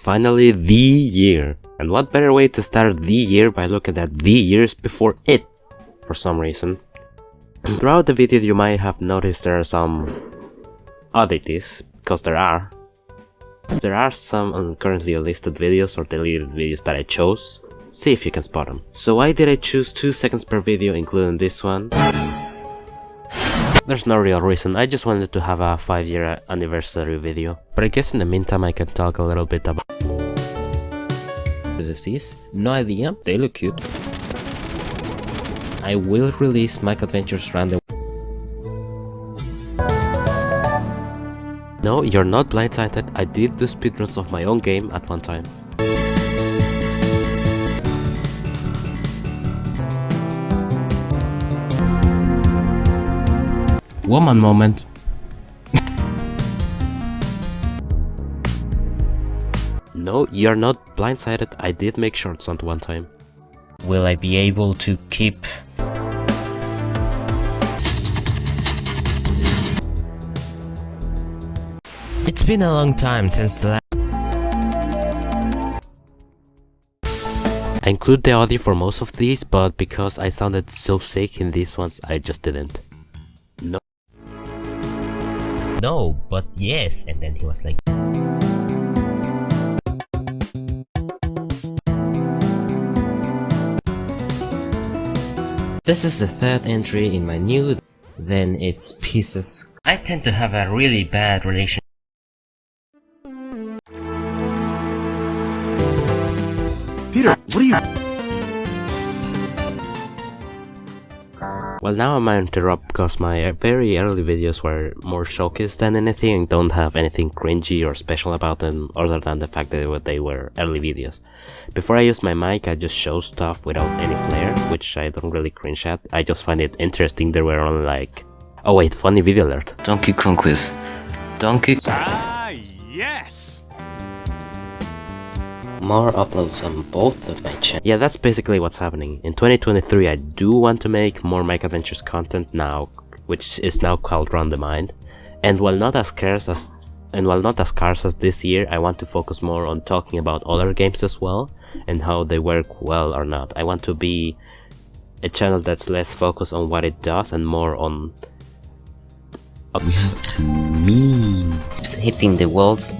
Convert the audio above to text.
finally the year. And what better way to start the year by looking at the years before it, for some reason. Throughout the video you might have noticed there are some oddities, because there are. There are some currently listed videos or deleted videos that I chose. See if you can spot them. So why did I choose 2 seconds per video including this one? There's no real reason, I just wanted to have a 5 year anniversary video. But I guess in the meantime I can talk a little bit about this is. No idea, they look cute. I will release Mike Adventures Random No, you're not blindsided, I did do speedruns of my own game at one time. Woman moment. no, you're not blindsided, I did make shorts at one time. Will I be able to keep It's been a long time since the last I include the audio for most of these, but because I sounded so sick in these ones, I just didn't. No. No, but yes, and then he was like This is the third entry in my new then it's pieces. I tend to have a really bad relation Peter, what are you... Well now I might interrupt because my very early videos were more showcase than anything and don't have anything cringy or special about them other than the fact that they were early videos. Before I use my mic I just show stuff without any flair, which I don't really cringe at, I just find it interesting there were only like... Oh wait, funny video alert. Donkey Kong quiz. Donkey... Ah, yes! More uploads on both of my channels. Yeah, that's basically what's happening. In 2023, I do want to make more Mike Adventures content now, which is now called Run the Mind. And while not as scarce as and while not as scarce as this year, I want to focus more on talking about other games as well and how they work well or not. I want to be a channel that's less focused on what it does and more on we have a meme hitting the walls